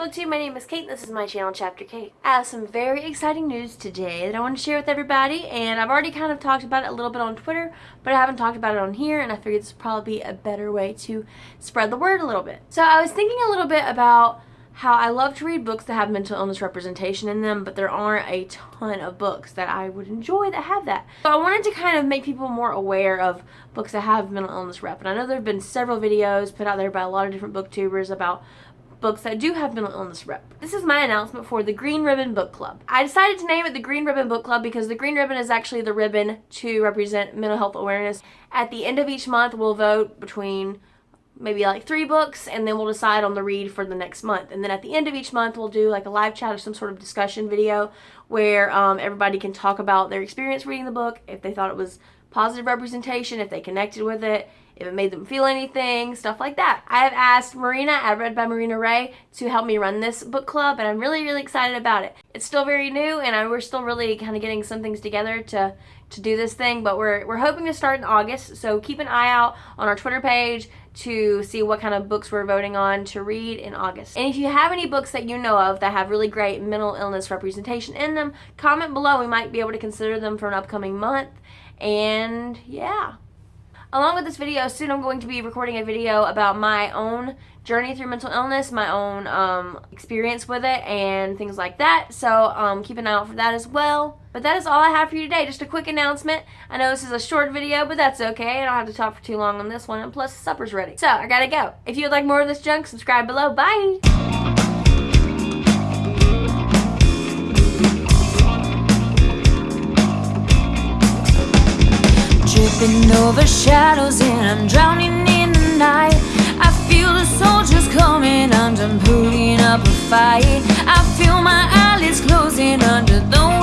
BookTube, my name is Kate this is my channel, Chapter Kate. I have some very exciting news today that I want to share with everybody and I've already kind of talked about it a little bit on Twitter, but I haven't talked about it on here and I figured this would probably be a better way to spread the word a little bit. So I was thinking a little bit about how I love to read books that have mental illness representation in them, but there aren't a ton of books that I would enjoy that have that. So I wanted to kind of make people more aware of books that have mental illness rep. And I know there have been several videos put out there by a lot of different booktubers about books that do have mental illness rep. This is my announcement for the Green Ribbon Book Club. I decided to name it the Green Ribbon Book Club because the green ribbon is actually the ribbon to represent mental health awareness. At the end of each month, we'll vote between maybe like three books and then we'll decide on the read for the next month and then at the end of each month we'll do like a live chat or some sort of discussion video where um, everybody can talk about their experience reading the book if they thought it was positive representation if they connected with it if it made them feel anything, stuff like that. I have asked Marina at Read by Marina Ray to help me run this book club and I'm really, really excited about it. It's still very new and I, we're still really kind of getting some things together to, to do this thing, but we're, we're hoping to start in August, so keep an eye out on our Twitter page to see what kind of books we're voting on to read in August. And if you have any books that you know of that have really great mental illness representation in them, comment below. We might be able to consider them for an upcoming month. And yeah. Along with this video, soon I'm going to be recording a video about my own journey through mental illness, my own um, experience with it, and things like that. So um, keep an eye out for that as well. But that is all I have for you today. Just a quick announcement. I know this is a short video, but that's okay. I don't have to talk for too long on this one. And plus, supper's ready. So I gotta go. If you would like more of this junk, subscribe below. Bye! Tripping over shadows and I'm drowning in the night. I feel the soldiers coming I'm putting up a fight. I feel my eyelids closing under the